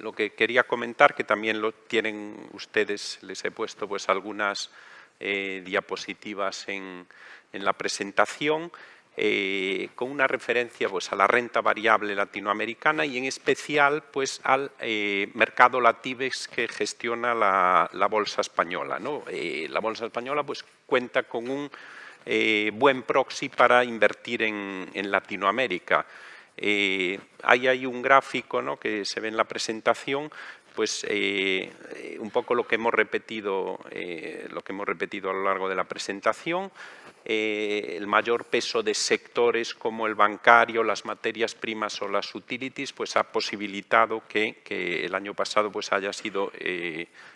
lo que quería comentar, que también lo tienen ustedes, les he puesto pues algunas eh, diapositivas en, la presentación, eh, con una referencia pues, a la renta variable latinoamericana y en especial pues, al mercado Latibex que gestiona la, bolsa española. la bolsa española pues, cuenta con un buen proxy para invertir en, en Latinoamérica. Eh, hay ahí un gráfico ¿no? que se ve en la presentación, pues eh, un poco lo que hemos repetido, eh, lo que hemos repetido a lo largo de la presentación. el mayor peso de sectores como el bancario, las materias primas o las utilities, pues ha posibilitado que, el año pasado pues haya sido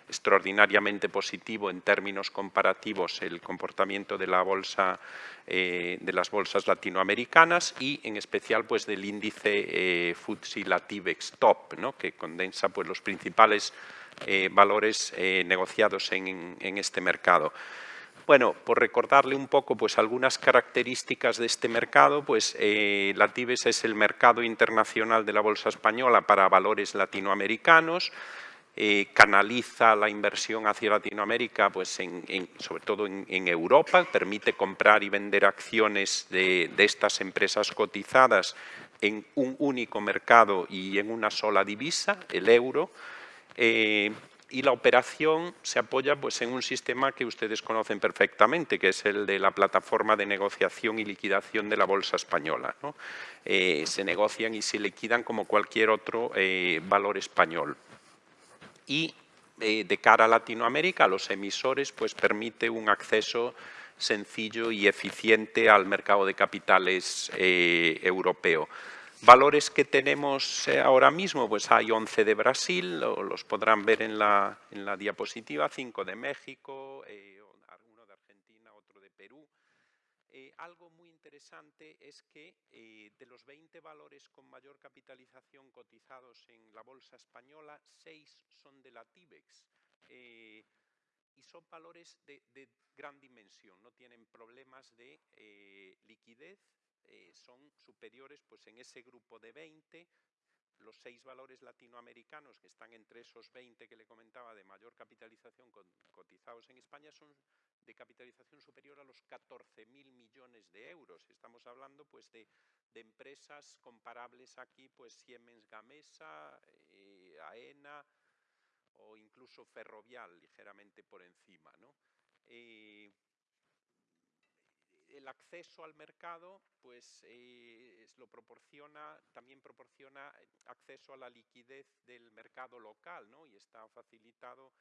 extraordinariamente positivo en términos comparativos el comportamiento de la bolsa eh, de las bolsas latinoamericanas y en especial pues del índice eh, FTSE Latibex Top, ¿no? que condensa pues los principales eh, valores eh, negociados en, este mercado. Bueno, por recordarle un poco pues, algunas características de este mercado, pues eh, Latibes es el mercado internacional de la bolsa española para valores latinoamericanos, canaliza la inversión hacia Latinoamérica, pues sobre todo en, Europa, permite comprar y vender acciones de, estas empresas cotizadas en un único mercado y en una sola divisa, el euro, eh, y la operación se apoya pues, en un sistema que ustedes conocen perfectamente, que es el de la plataforma de negociación y liquidación de la Bolsa Española. Eh, se negocian y se liquidan como cualquier otro valor español y eh, de cara a Latinoamérica, a los emisores, pues permite un acceso sencillo y eficiente al mercado de capitales eh, europeo. Valores que tenemos eh, ahora mismo, pues hay 11 de Brasil, los podrán ver en la, en la diapositiva, 5 de México, uno de Argentina, otro de Perú. algo muy interesante es que de los 20 valores con mayor capitalización cotizados en la bolsa española, 6 son de la TIBEX. Eh, y son valores de, gran dimensión, no tienen problemas de eh, liquidez, eh, son superiores pues, en ese grupo de 20, los seis valores latinoamericanos que están entre esos 20 que le comentaba de mayor capitalización cotizados en España son de capitalización superior a los 14.000 millones de euros. Estamos hablando pues, de, empresas comparables aquí, pues Siemens Gamesa, AENA, o incluso ferrovial ligeramente por encima. Eh, el acceso al mercado pues eh, lo proporciona, también proporciona acceso a la liquidez del mercado local y está facilitado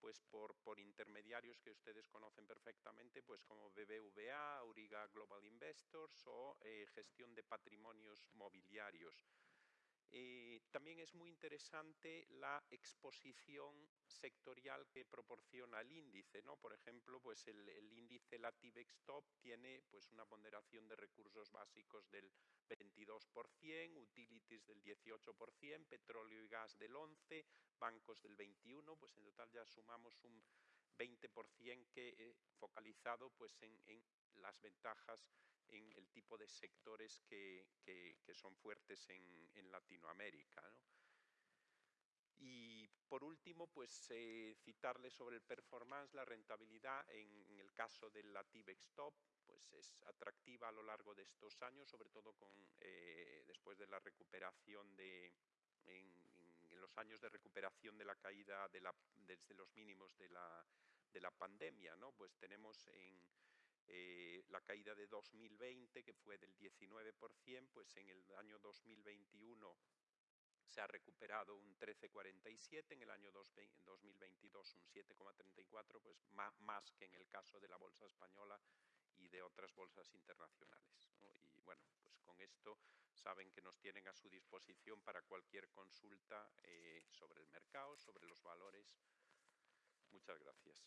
pues por, por, intermediarios que ustedes conocen perfectamente, pues como BBVA, Auriga Global Investors o eh, gestión de patrimonios mobiliarios. Eh, también es muy interesante la exposición sectorial que proporciona el índice, ¿no? Por ejemplo, pues el, índice Latibex Top tiene pues una ponderación de recursos básicos del 22%, utilities del 18%, petróleo y gas del 11%, bancos del 21%, pues en total ya sumamos un 20% que eh, focalizado pues en las ventajas en el tipo de sectores que, son fuertes en, Latinoamérica. Y por último, pues eh, citarle sobre el performance, la rentabilidad en, el caso del Latibex Top, pues es atractiva a lo largo de estos años, sobre todo con, eh, después de la recuperación de, en, los años de recuperación de la caída de la, desde los mínimos de la, de la pandemia, ¿no? Pues tenemos en eh, la caída de 2020, que fue del 19%, pues en el año 2021 se ha recuperado un 13,47, en el año 2022 un 7,34, pues más, que en el caso de la bolsa española y de otras bolsas internacionales. Y bueno, pues con esto saben que nos tienen a su disposición para cualquier consulta eh, sobre el mercado, sobre los valores. Muchas gracias.